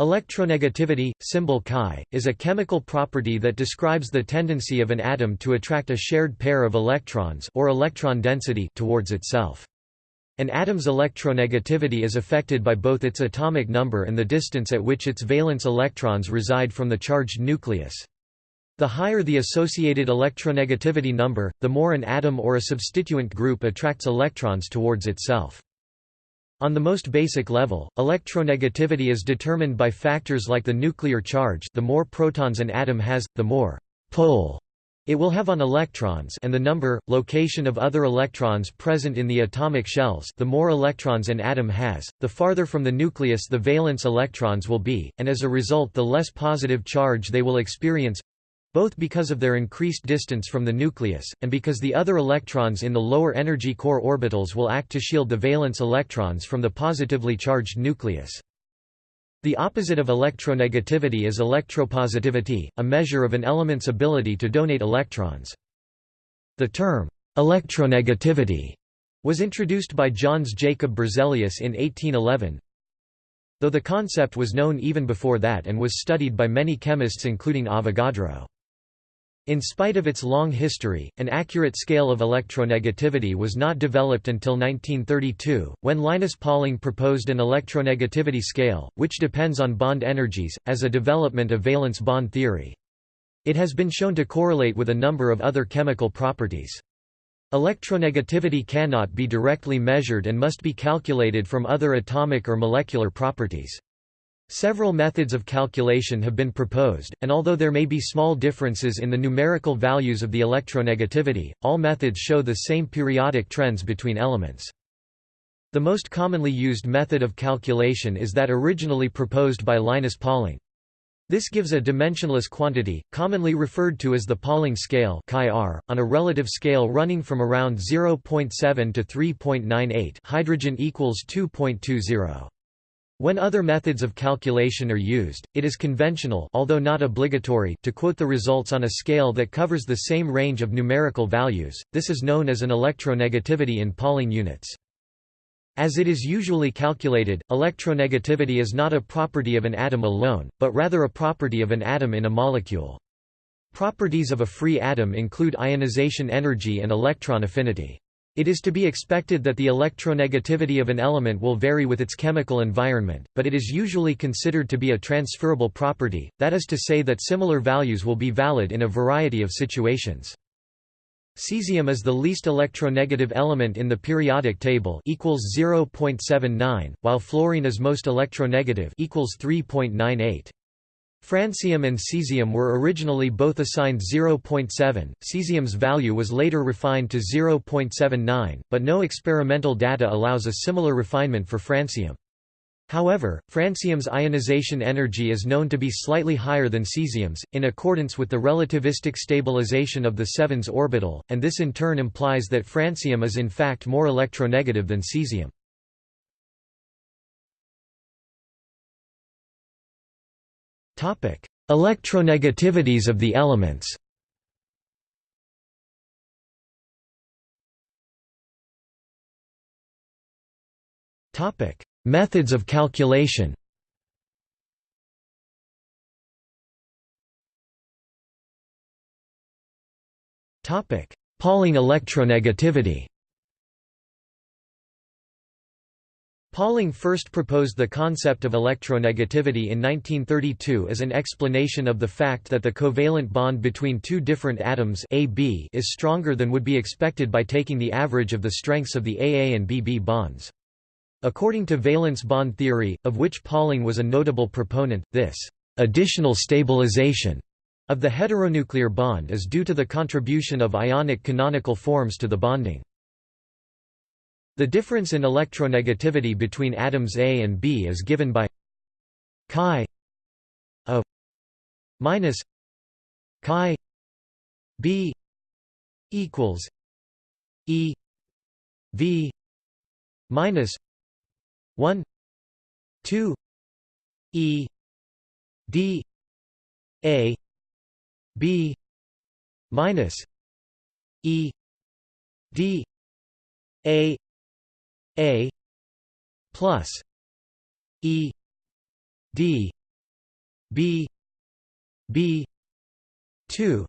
Electronegativity, symbol Chi, is a chemical property that describes the tendency of an atom to attract a shared pair of electrons or electron density towards itself. An atom's electronegativity is affected by both its atomic number and the distance at which its valence electrons reside from the charged nucleus. The higher the associated electronegativity number, the more an atom or a substituent group attracts electrons towards itself. On the most basic level, electronegativity is determined by factors like the nuclear charge the more protons an atom has, the more «pull» it will have on electrons and the number, location of other electrons present in the atomic shells the more electrons an atom has, the farther from the nucleus the valence electrons will be, and as a result the less positive charge they will experience both because of their increased distance from the nucleus, and because the other electrons in the lower energy core orbitals will act to shield the valence electrons from the positively charged nucleus. The opposite of electronegativity is electropositivity, a measure of an element's ability to donate electrons. The term, electronegativity, was introduced by Jöns Jacob Berzelius in 1811, though the concept was known even before that and was studied by many chemists including Avogadro. In spite of its long history, an accurate scale of electronegativity was not developed until 1932, when Linus Pauling proposed an electronegativity scale, which depends on bond energies, as a development of valence bond theory. It has been shown to correlate with a number of other chemical properties. Electronegativity cannot be directly measured and must be calculated from other atomic or molecular properties. Several methods of calculation have been proposed, and although there may be small differences in the numerical values of the electronegativity, all methods show the same periodic trends between elements. The most commonly used method of calculation is that originally proposed by Linus Pauling. This gives a dimensionless quantity, commonly referred to as the Pauling scale on a relative scale running from around 0.7 to 3.98 hydrogen equals 2.20. When other methods of calculation are used, it is conventional although not obligatory to quote the results on a scale that covers the same range of numerical values, this is known as an electronegativity in Pauling units. As it is usually calculated, electronegativity is not a property of an atom alone, but rather a property of an atom in a molecule. Properties of a free atom include ionization energy and electron affinity. It is to be expected that the electronegativity of an element will vary with its chemical environment, but it is usually considered to be a transferable property, that is to say that similar values will be valid in a variety of situations. Cesium is the least electronegative element in the periodic table equals 0.79, while fluorine is most electronegative equals 3.98. Francium and cesium were originally both assigned 0.7, cesium's value was later refined to 0.79, but no experimental data allows a similar refinement for francium. However, francium's ionization energy is known to be slightly higher than cesium's, in accordance with the relativistic stabilization of the 7s orbital, and this in turn implies that francium is in fact more electronegative than cesium. Electronegativities of the elements. Topic: Methods of calculation. Topic: Pauling electronegativity Pauling first proposed the concept of electronegativity in 1932 as an explanation of the fact that the covalent bond between two different atoms AB is stronger than would be expected by taking the average of the strengths of the AA and BB bonds. According to valence bond theory, of which Pauling was a notable proponent, this additional stabilization of the heteronuclear bond is due to the contribution of ionic canonical forms to the bonding. The difference in electronegativity between atoms A and B is given by chi A minus chi B equals E V minus 1 2 E D A B minus E D A a plus E D b b 2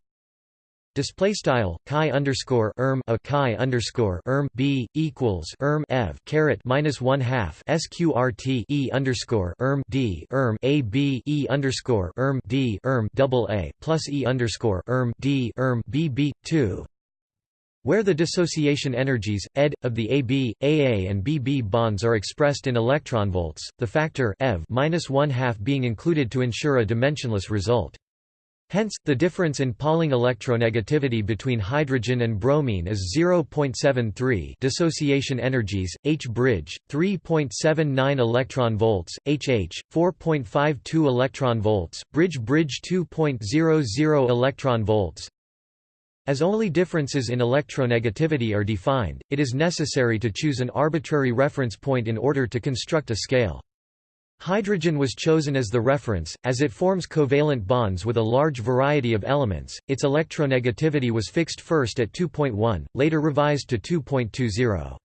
Display style chi underscore erm a chi underscore erm b equals erm ev caret minus one half sqrt e underscore erm d erm a b e underscore erm d erm double a plus e underscore erm d erm b b two where the dissociation energies, ed, of the AB, AA and BB bonds are expressed in electron volts, the factor eV minus one half being included to ensure a dimensionless result. Hence, the difference in Pauling electronegativity between hydrogen and bromine is 0.73 dissociation energies, H bridge, 3.79 electron volts, HH, 4.52 electron volts, bridge bridge 2.00 electron volts, as only differences in electronegativity are defined, it is necessary to choose an arbitrary reference point in order to construct a scale. Hydrogen was chosen as the reference, as it forms covalent bonds with a large variety of elements. Its electronegativity was fixed first at 2.1, later revised to 2.20.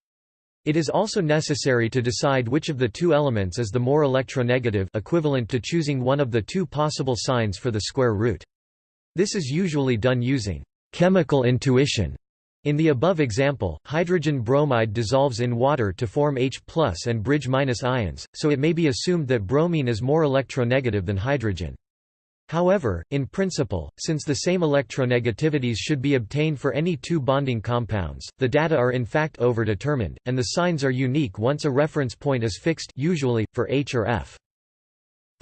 It is also necessary to decide which of the two elements is the more electronegative equivalent to choosing one of the two possible signs for the square root. This is usually done using chemical intuition. In the above example, hydrogen bromide dissolves in water to form H and bridge ions, so it may be assumed that bromine is more electronegative than hydrogen. However, in principle, since the same electronegativities should be obtained for any two bonding compounds, the data are in fact overdetermined, and the signs are unique once a reference point is fixed usually, for H or F.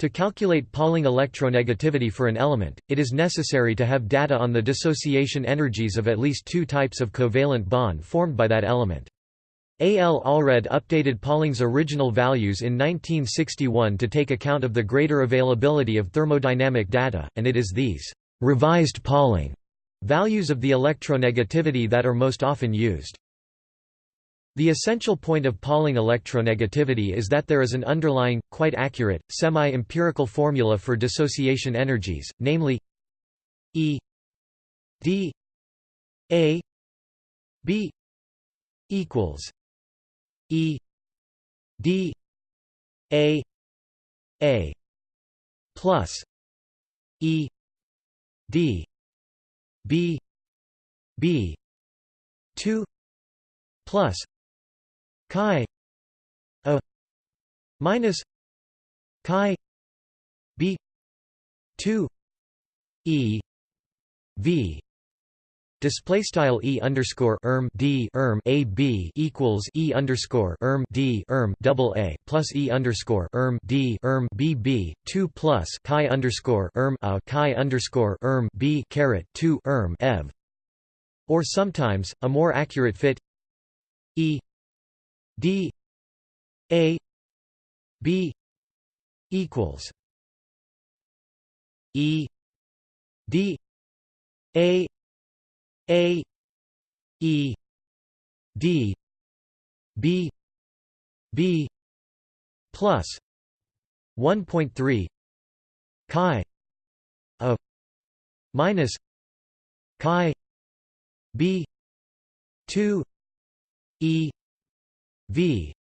To calculate Pauling electronegativity for an element, it is necessary to have data on the dissociation energies of at least two types of covalent bond formed by that element. A. L. Allred updated Pauling's original values in 1961 to take account of the greater availability of thermodynamic data, and it is these revised Pauling values of the electronegativity that are most often used. The essential point of Pauling electronegativity is that there is an underlying, quite accurate, semi-empirical formula for dissociation energies, namely E d A B equals E d A A plus E d B B 2 plus chi a minus chi b 2 e v. Display style e underscore erm d erm a b equals e underscore erm d erm double a plus e underscore erm d erm b b two plus chi underscore erm a chi underscore erm b caret two erm ev, or sometimes a more accurate fit e D A B equals E D A A E D B B plus 1.3 chi a minus chi b 2 e v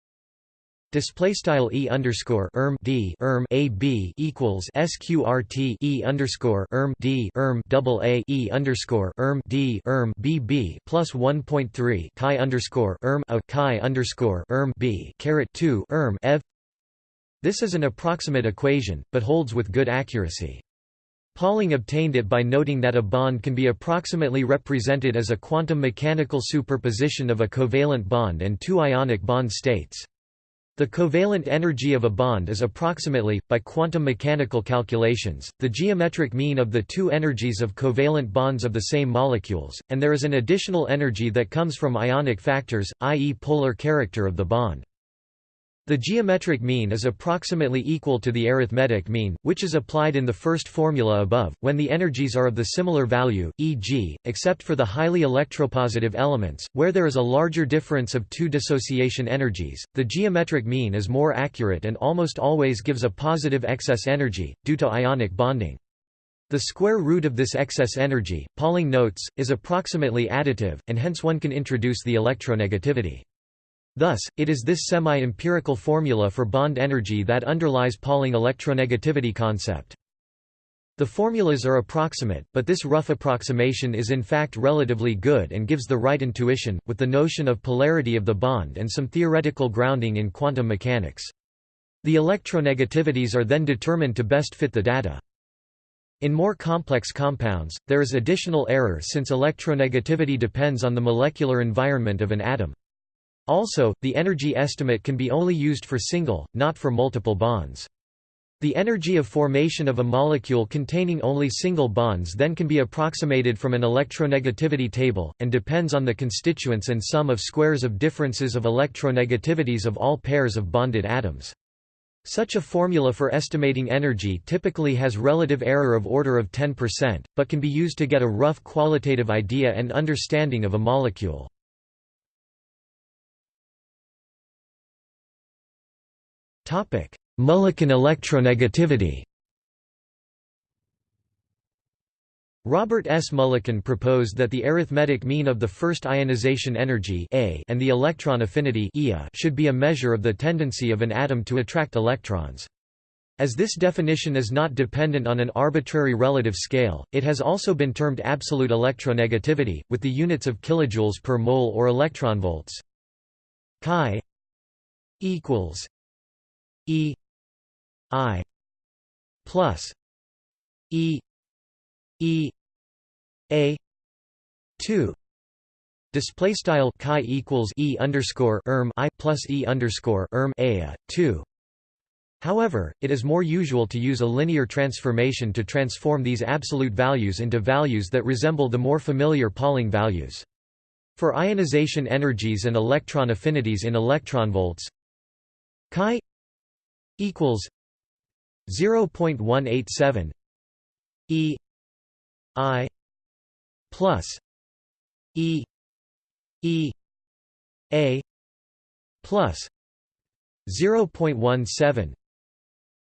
Display style e underscore erm d erm a b equals sqrt e underscore erm d erm double a e underscore erm d erm b b plus one point three chi underscore erm a chi underscore erm b caret two erm ev. This is an approximate equation, but holds with good accuracy. Pauling obtained it by noting that a bond can be approximately represented as a quantum mechanical superposition of a covalent bond and two ionic bond states. The covalent energy of a bond is approximately, by quantum mechanical calculations, the geometric mean of the two energies of covalent bonds of the same molecules, and there is an additional energy that comes from ionic factors, i.e. polar character of the bond. The geometric mean is approximately equal to the arithmetic mean, which is applied in the first formula above, when the energies are of the similar value, e.g., except for the highly electropositive elements, where there is a larger difference of two dissociation energies, the geometric mean is more accurate and almost always gives a positive excess energy, due to ionic bonding. The square root of this excess energy, Pauling notes, is approximately additive, and hence one can introduce the electronegativity. Thus, it is this semi-empirical formula for bond energy that underlies Pauling electronegativity concept. The formulas are approximate, but this rough approximation is in fact relatively good and gives the right intuition, with the notion of polarity of the bond and some theoretical grounding in quantum mechanics. The electronegativities are then determined to best fit the data. In more complex compounds, there is additional error since electronegativity depends on the molecular environment of an atom. Also, the energy estimate can be only used for single, not for multiple bonds. The energy of formation of a molecule containing only single bonds then can be approximated from an electronegativity table, and depends on the constituents and sum of squares of differences of electronegativities of all pairs of bonded atoms. Such a formula for estimating energy typically has relative error of order of 10%, but can be used to get a rough qualitative idea and understanding of a molecule. Mulliken electronegativity Robert S. Mulliken proposed that the arithmetic mean of the first ionization energy A and the electron affinity should be a measure of the tendency of an atom to attract electrons. As this definition is not dependent on an arbitrary relative scale, it has also been termed absolute electronegativity, with the units of kilojoules per mole or electronvolts. Chi equals E I plus E E A two display style chi equals E underscore erm I plus E underscore erm A two However, it is more usual to use a linear transformation to transform these absolute values into values that resemble the more familiar Pauling values. For ionization energies and electron affinities in electronvolts, chi equals 0.187 E I plus E E A plus 0.17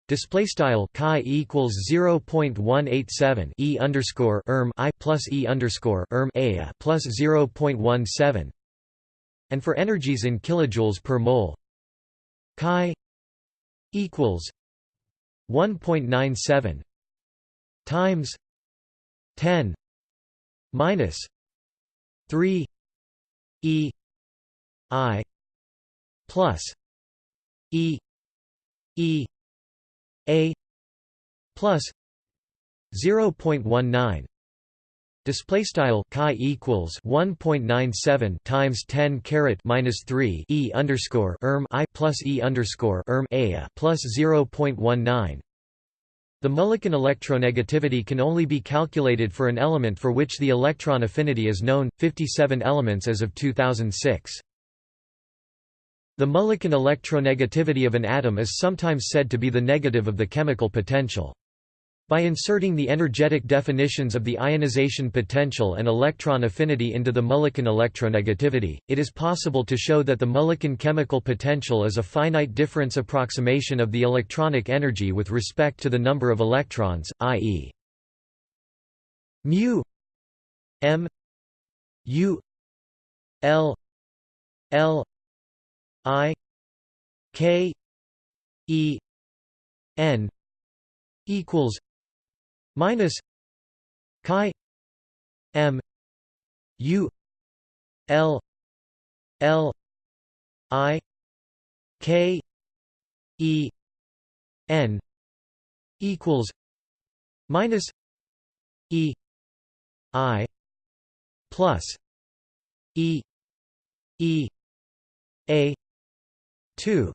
Display style chi equals 0.187 e underscore erm i plus e underscore erm a plus 0.17, and for energies in kilojoules per mole, chi equals 1.97 times 10 minus 3 e i plus e e a plus 0.19 Display style chi equals 1.97 times 10 caret minus 3 e underscore erm i plus e underscore erm a plus 0.19. The Mulliken electronegativity can only be calculated for an element for which the electron affinity is known, 57 elements as of 2006. The Mulliken electronegativity of an atom is sometimes said to be the negative of the chemical potential. By inserting the energetic definitions of the ionization potential and electron affinity into the Mulliken electronegativity, it is possible to show that the Mulliken chemical potential is a finite difference approximation of the electronic energy with respect to the number of electrons, i.e. mu m u l l i k e n equals minus chi m u l l i k e n equals minus e i plus e e a 2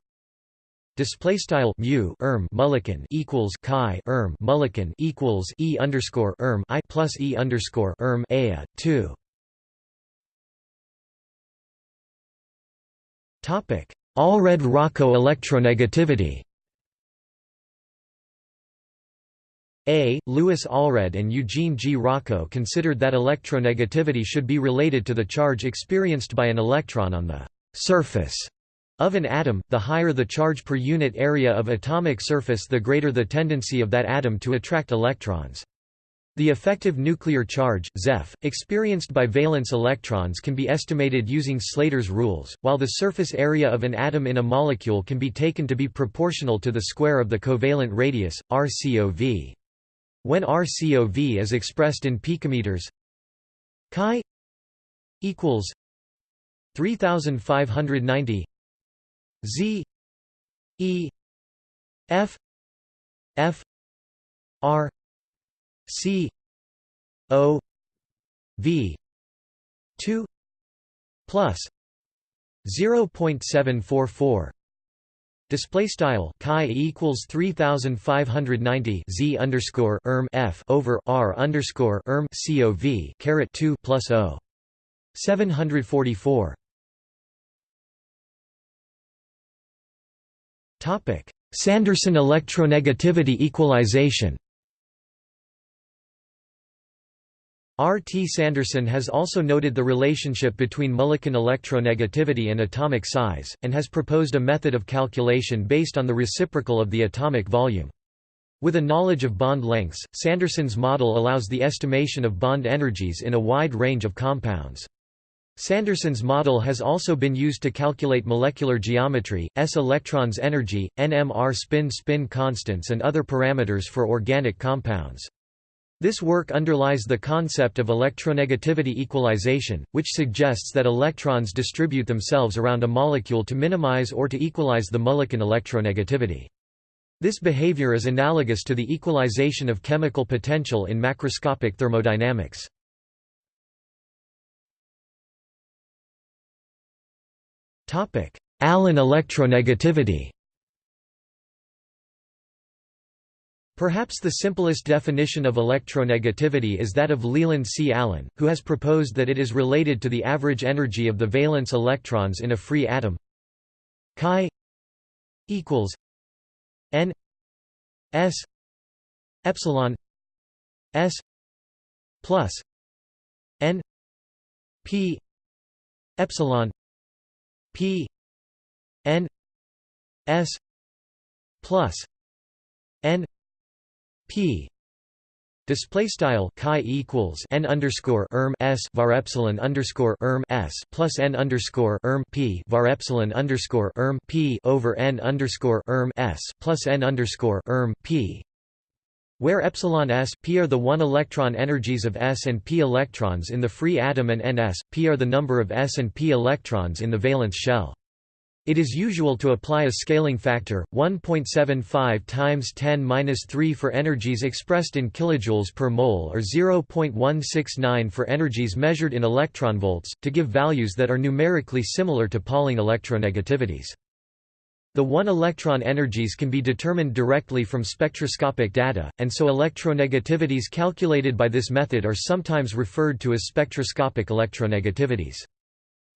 Display style mu erm Mulliken equals chi erm Mulliken equals e underscore erm i plus e underscore erm a two. Topic: Allred-Rochow electronegativity. A. Louis Allred and Eugene G. Rochow considered that electronegativity should be related to the charge experienced by an electron on the surface of an atom, the higher the charge per unit area of atomic surface the greater the tendency of that atom to attract electrons. The effective nuclear charge ZEF, experienced by valence electrons can be estimated using Slater's rules, while the surface area of an atom in a molecule can be taken to be proportional to the square of the covalent radius, RCOV. When RCOV is expressed in picometers chi equals 3590 Z E F F R C O V two plus zero point seven four four Display style chi equals three thousand five hundred ninety z underscore erm f over r underscore erm cov caret two plus o seven hundred forty four. Topic Sanderson electronegativity equalization R. T. Sanderson has also noted the relationship between Mulliken electronegativity and atomic size, and has proposed a method of calculation based on the reciprocal of the atomic volume. With a knowledge of bond lengths, Sanderson's model allows the estimation of bond energies in a wide range of compounds. Sanderson's model has also been used to calculate molecular geometry, s electrons energy, NMR spin-spin constants and other parameters for organic compounds. This work underlies the concept of electronegativity equalization, which suggests that electrons distribute themselves around a molecule to minimize or to equalize the Mulliken electronegativity. This behavior is analogous to the equalization of chemical potential in macroscopic thermodynamics. Allen electronegativity. Perhaps the simplest definition of electronegativity is that of Leland C. Allen, who has proposed that it is related to the average energy of the valence electrons in a free atom. Chi equals n s epsilon s plus n p epsilon p n s plus n p display style chi equals n underscore erm s var epsilon underscore erm s plus n underscore erm p var epsilon underscore erm p over n underscore erm s plus n underscore erm p where epsilon s p are the one electron energies of s and p electrons in the free atom and ns p are the number of s and p electrons in the valence shell it is usual to apply a scaling factor 1.75 times 10^-3 for energies expressed in kilojoules per mole or 0.169 for energies measured in electronvolts to give values that are numerically similar to Pauling electronegativities. The one-electron energies can be determined directly from spectroscopic data, and so electronegativities calculated by this method are sometimes referred to as spectroscopic electronegativities.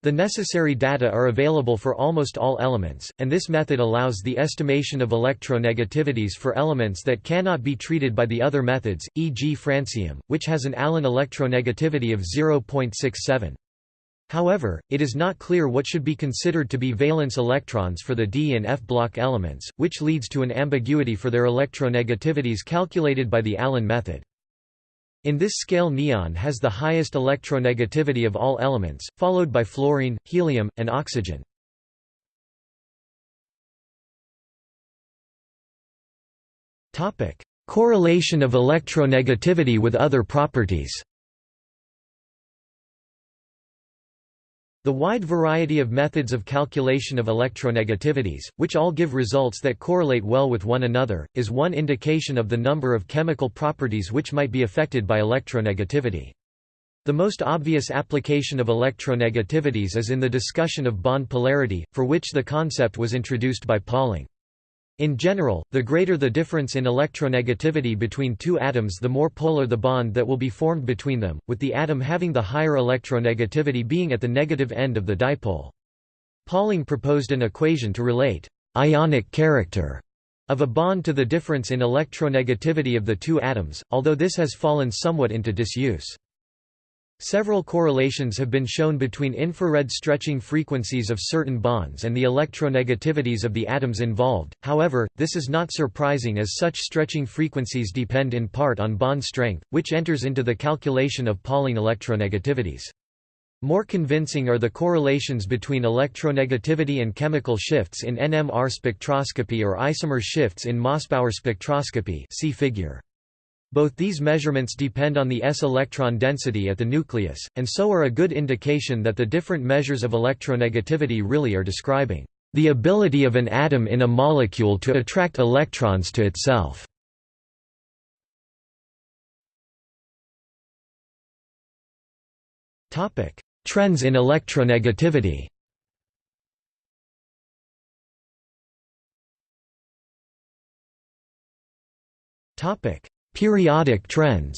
The necessary data are available for almost all elements, and this method allows the estimation of electronegativities for elements that cannot be treated by the other methods, e.g. francium, which has an Allen electronegativity of 0.67. However, it is not clear what should be considered to be valence electrons for the d and f block elements, which leads to an ambiguity for their electronegativities calculated by the Allen method. In this scale neon has the highest electronegativity of all elements, followed by fluorine, helium, and oxygen. Correlation of electronegativity with other properties The wide variety of methods of calculation of electronegativities, which all give results that correlate well with one another, is one indication of the number of chemical properties which might be affected by electronegativity. The most obvious application of electronegativities is in the discussion of bond polarity, for which the concept was introduced by Pauling. In general, the greater the difference in electronegativity between two atoms the more polar the bond that will be formed between them, with the atom having the higher electronegativity being at the negative end of the dipole. Pauling proposed an equation to relate ionic character of a bond to the difference in electronegativity of the two atoms, although this has fallen somewhat into disuse. Several correlations have been shown between infrared stretching frequencies of certain bonds and the electronegativities of the atoms involved, however, this is not surprising as such stretching frequencies depend in part on bond strength, which enters into the calculation of Pauling electronegativities. More convincing are the correlations between electronegativity and chemical shifts in NMR spectroscopy or isomer shifts in Mossbauer spectroscopy see figure. Both these measurements depend on the s electron density at the nucleus, and so are a good indication that the different measures of electronegativity really are describing the ability of an atom in a molecule to attract electrons to itself. Topic: Trends in electronegativity Topic: Periodic trends.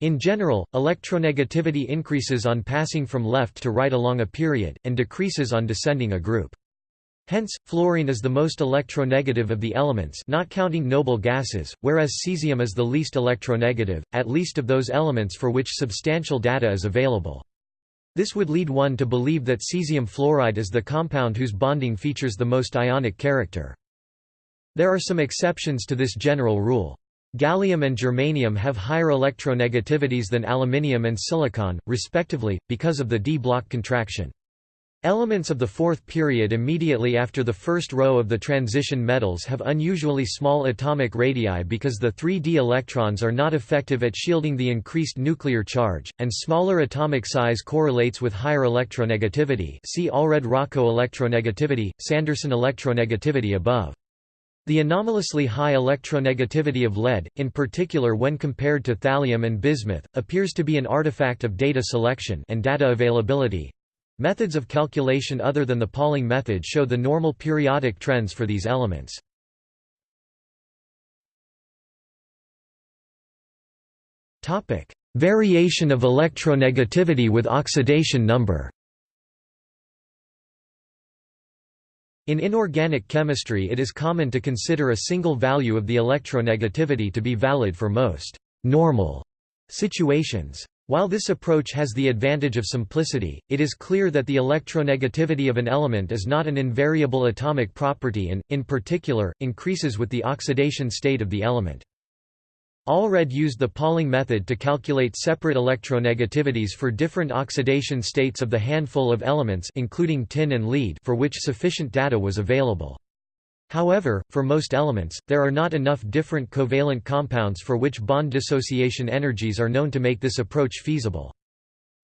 In general, electronegativity increases on passing from left to right along a period, and decreases on descending a group. Hence, fluorine is the most electronegative of the elements not counting noble gases, whereas cesium is the least electronegative, at least of those elements for which substantial data is available. This would lead one to believe that cesium fluoride is the compound whose bonding features the most ionic character. There are some exceptions to this general rule. Gallium and germanium have higher electronegativities than aluminium and silicon, respectively, because of the d block contraction. Elements of the fourth period immediately after the first row of the transition metals have unusually small atomic radii because the 3d electrons are not effective at shielding the increased nuclear charge, and smaller atomic size correlates with higher electronegativity see Allred-Rochow electronegativity, Sanderson electronegativity above. The anomalously high electronegativity of lead, in particular when compared to thallium and bismuth, appears to be an artifact of data selection and data availability. Methods of calculation other than the Pauling method show the normal periodic trends for these elements. Variation of electronegativity with oxidation number In inorganic chemistry it is common to consider a single value of the electronegativity to be valid for most normal situations. While this approach has the advantage of simplicity, it is clear that the electronegativity of an element is not an invariable atomic property and, in particular, increases with the oxidation state of the element. Allred used the Pauling method to calculate separate electronegativities for different oxidation states of the handful of elements including tin and lead for which sufficient data was available. However, for most elements, there are not enough different covalent compounds for which bond dissociation energies are known to make this approach feasible.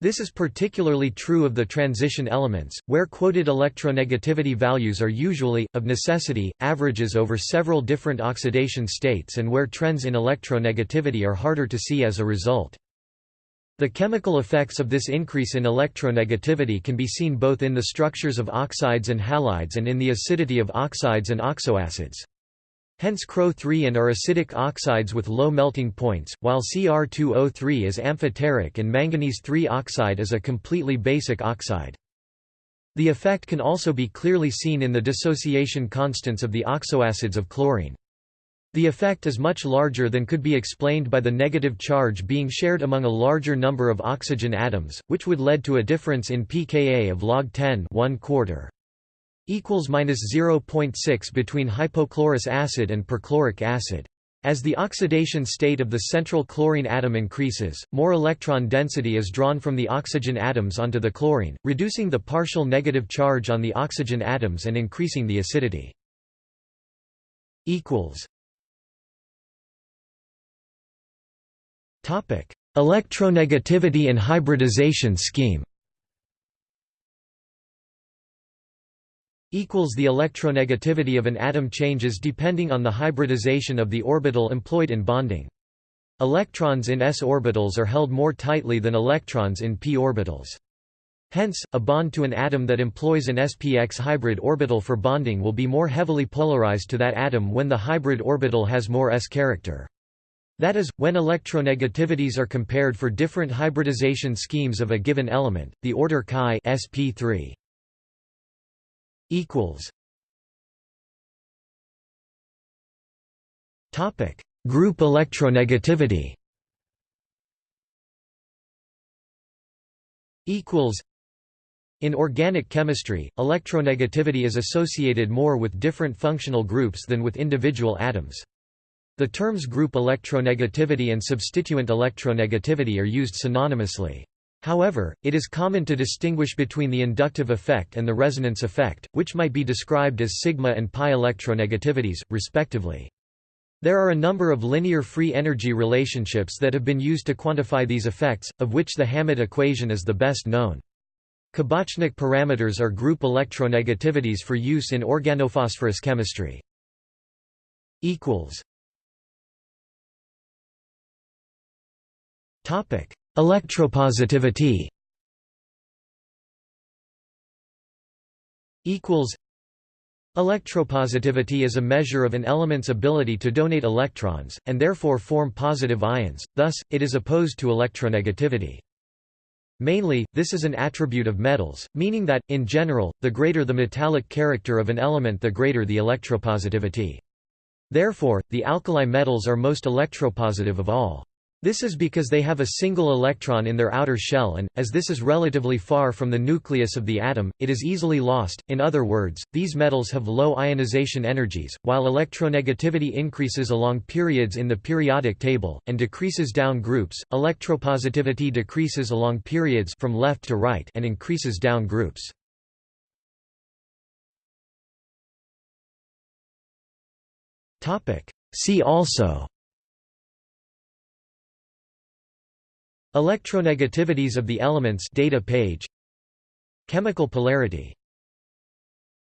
This is particularly true of the transition elements, where quoted electronegativity values are usually, of necessity, averages over several different oxidation states and where trends in electronegativity are harder to see as a result. The chemical effects of this increase in electronegativity can be seen both in the structures of oxides and halides and in the acidity of oxides and oxoacids. Hence CrO3 and are acidic oxides with low melting points, while Cr2O3 is amphoteric and manganese-3 oxide is a completely basic oxide. The effect can also be clearly seen in the dissociation constants of the oxoacids of chlorine. The effect is much larger than could be explained by the negative charge being shared among a larger number of oxygen atoms, which would lead to a difference in pKa of log 10 1 quarter equals minus 0.6 between hypochlorous acid and perchloric acid. As the oxidation state of the central chlorine atom increases, more electron density is drawn from the oxygen atoms onto the chlorine, reducing the partial negative charge on the oxygen atoms and increasing the acidity. Electronegativity and hybridization scheme equals the electronegativity of an atom changes depending on the hybridization of the orbital employed in bonding. Electrons in s orbitals are held more tightly than electrons in p orbitals. Hence, a bond to an atom that employs an spx hybrid orbital for bonding will be more heavily polarized to that atom when the hybrid orbital has more s character. That is, when electronegativities are compared for different hybridization schemes of a given element, the order chi sp3 equals Topic: Group electronegativity. Equals. In organic chemistry, electronegativity is associated more with different functional groups than with individual atoms. The terms group electronegativity and substituent electronegativity are used synonymously. However, it is common to distinguish between the inductive effect and the resonance effect, which might be described as sigma and pi electronegativities, respectively. There are a number of linear free energy relationships that have been used to quantify these effects, of which the Hammett equation is the best known. Kabachnik parameters are group electronegativities for use in organophosphorus chemistry. Electropositivity equals Electropositivity is a measure of an element's ability to donate electrons, and therefore form positive ions, thus, it is opposed to electronegativity. Mainly, this is an attribute of metals, meaning that, in general, the greater the metallic character of an element the greater the electropositivity. Therefore, the alkali metals are most electropositive of all. This is because they have a single electron in their outer shell and, as this is relatively far from the nucleus of the atom, it is easily lost. In other words, these metals have low ionization energies, while electronegativity increases along periods in the periodic table, and decreases down groups, electropositivity decreases along periods from left to right and increases down groups. See also Electronegativities of the elements data page. Chemical polarity